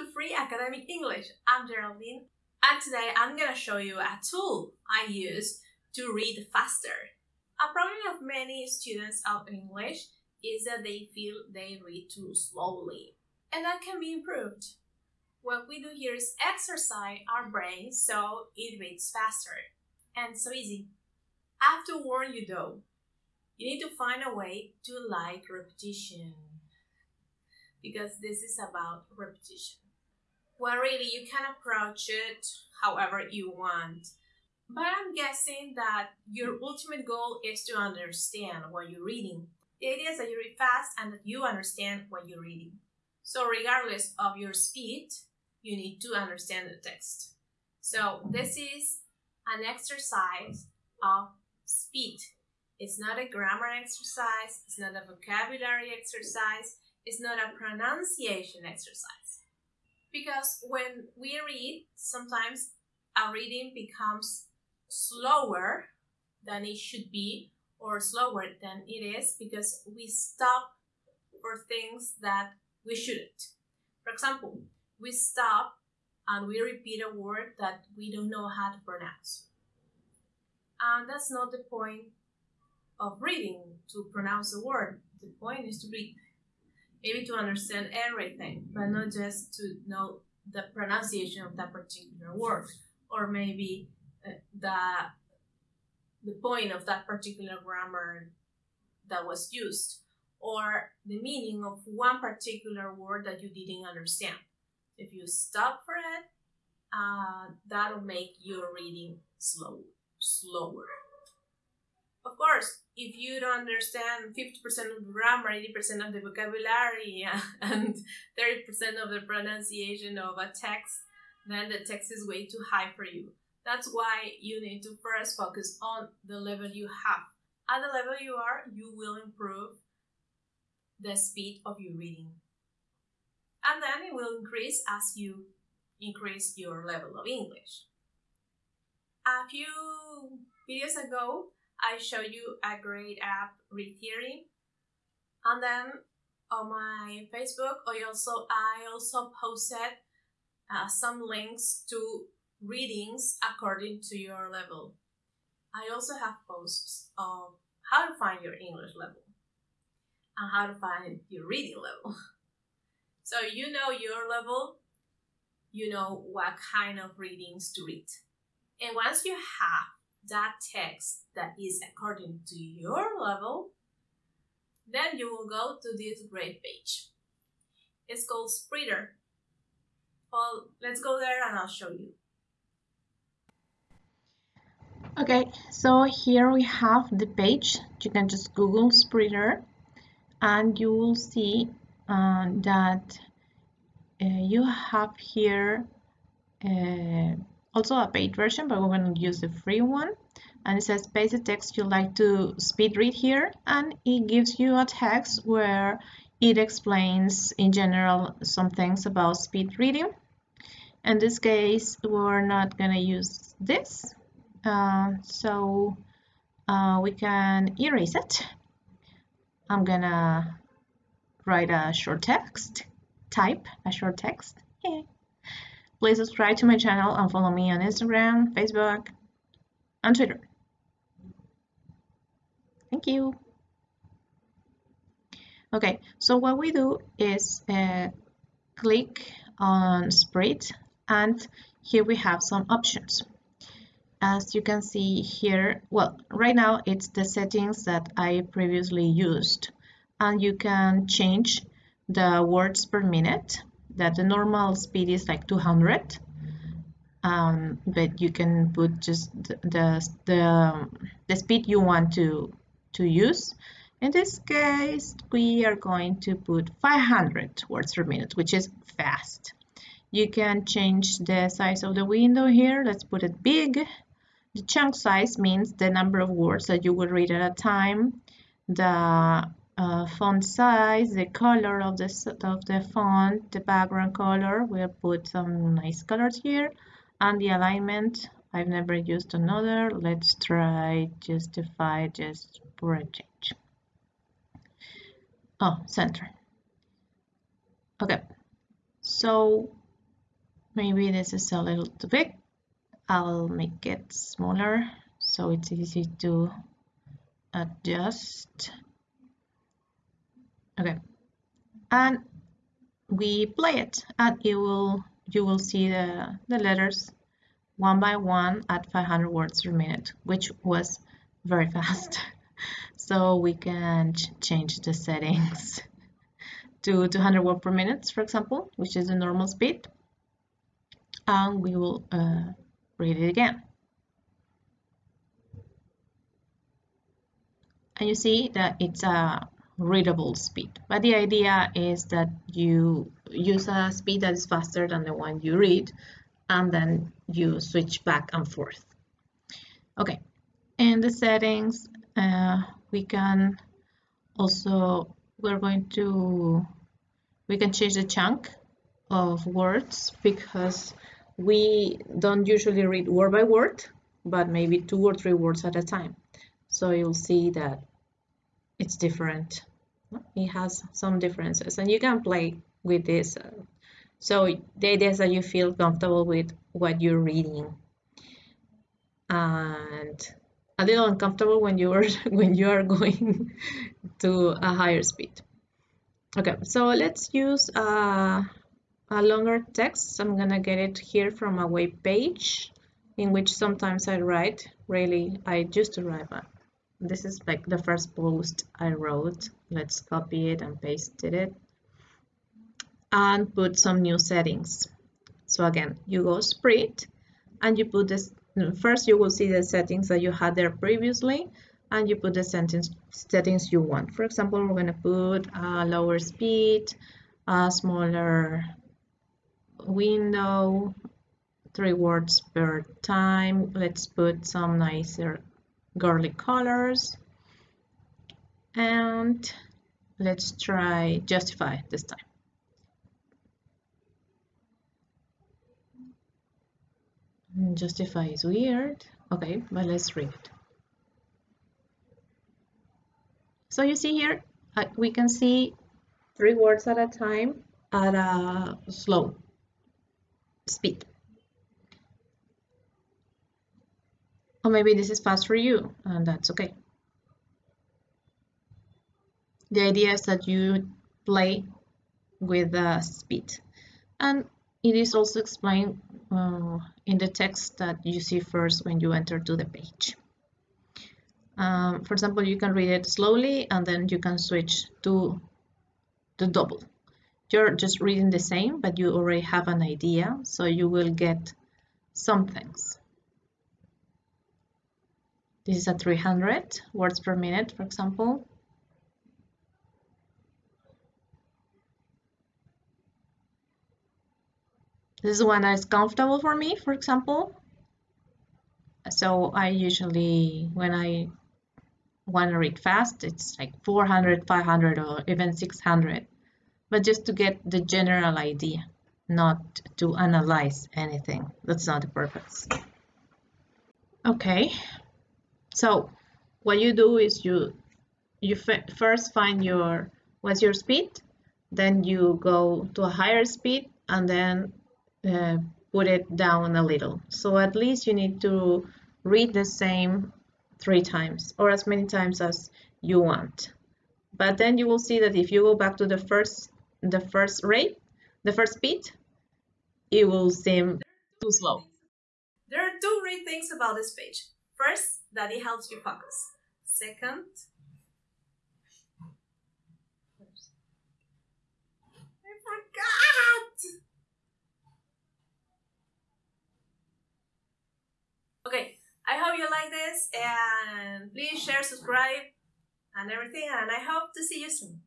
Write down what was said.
to Free Academic English. I'm Geraldine, and today I'm gonna show you a tool I use to read faster. A problem of many students of English is that they feel they read too slowly, and that can be improved. What we do here is exercise our brain so it reads faster and so easy. I have to warn you though, you need to find a way to like repetition because this is about repetition. Well, really, you can approach it however you want, but I'm guessing that your ultimate goal is to understand what you're reading. The idea is that you read fast and that you understand what you're reading. So, regardless of your speed, you need to understand the text. So, this is an exercise of speed. It's not a grammar exercise, it's not a vocabulary exercise, it's not a pronunciation exercise. Because when we read, sometimes our reading becomes slower than it should be or slower than it is because we stop for things that we shouldn't. For example, we stop and we repeat a word that we don't know how to pronounce. And that's not the point of reading to pronounce a word. The point is to read maybe to understand everything, but not just to know the pronunciation of that particular word, or maybe uh, the the point of that particular grammar that was used, or the meaning of one particular word that you didn't understand. If you stop for it, uh, that'll make your reading slow, slower. Of course, if you don't understand 50% of the grammar, 80% of the vocabulary, and 30% of the pronunciation of a text, then the text is way too high for you. That's why you need to first focus on the level you have. At the level you are, you will improve the speed of your reading. And then it will increase as you increase your level of English. A few videos ago, I show you a great app, Read Theory. And then on my Facebook, I also I also posted uh, some links to readings according to your level. I also have posts of how to find your English level and how to find your reading level. So you know your level, you know what kind of readings to read. And once you have that text that is according to your level, then you will go to this great page. It's called Spreeder. Well, let's go there and I'll show you. Okay, so here we have the page. You can just Google Spreeder and you will see uh, that uh, you have here uh, also a paid version, but we're going to use the free one. And it says paste the text you like to speed read here, and it gives you a text where it explains in general some things about speed reading. In this case, we're not going to use this, uh, so uh, we can erase it. I'm gonna write a short text, type a short text. Please subscribe to my channel and follow me on Instagram, Facebook, and Twitter. Thank you. Okay, so what we do is uh, click on spread and here we have some options. As you can see here, well, right now it's the settings that I previously used and you can change the words per minute that the normal speed is like 200 um, but you can put just the, the, the, speed you want to, to use. In this case, we are going to put 500 words per minute, which is fast. You can change the size of the window here. Let's put it big. The chunk size means the number of words that you will read at a time. The uh, font size, the color of the, of the font, the background color. We'll put some nice colors here. And the alignment, I've never used another. Let's try justify just for a change. Oh, center. Okay, so maybe this is a little too big I'll make it smaller so it's easy to adjust okay. And we play it and it will you will see the, the letters one by one at 500 words per minute which was very fast. So we can ch change the settings to 200 words per minute for example which is the normal speed. And we will uh, read it again. And you see that it's a readable speed. But the idea is that you use a speed that is faster than the one you read and then you switch back and forth. Okay, in the settings, uh, we can also, we're going to, we can change the chunk of words because we don't usually read word by word, but maybe two or three words at a time. So you'll see that it's different it has some differences and you can play with this. So the idea is that you feel comfortable with what you're reading. And a little uncomfortable when you are when you are going to a higher speed. Okay so let's use a, a longer text. I'm gonna get it here from a web page in which sometimes i write. Really i used to write this is like the first post I wrote. Let's copy it and paste it and put some new settings. So again, you go spread and you put this, first you will see the settings that you had there previously and you put the sentence settings you want. For example, we're going to put a lower speed, a smaller window, three words per time. Let's put some nicer garlic colors. And let's try justify this time. Justify is weird. Okay but let's read it. So you see here uh, we can see three words at a time at a slow speed Or maybe this is fast for you, and that's okay. The idea is that you play with the speed. And it is also explained uh, in the text that you see first when you enter to the page. Um, for example, you can read it slowly and then you can switch to the double. You're just reading the same, but you already have an idea, so you will get some things. This is at 300 words per minute, for example. This is one that is comfortable for me, for example. So I usually, when I want to read fast, it's like 400, 500, or even 600. But just to get the general idea, not to analyze anything. That's not the purpose. Okay, so what you do is you you first find your what's your speed, then you go to a higher speed and then uh, put it down a little. So at least you need to read the same three times or as many times as you want. But then you will see that if you go back to the first the first rate, the first speed, it will seem too slow. There are two great things about this page. First, that it helps you focus. Second, oh forgot! Okay, I hope you like this and please share, subscribe and everything and I hope to see you soon.